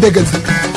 bégal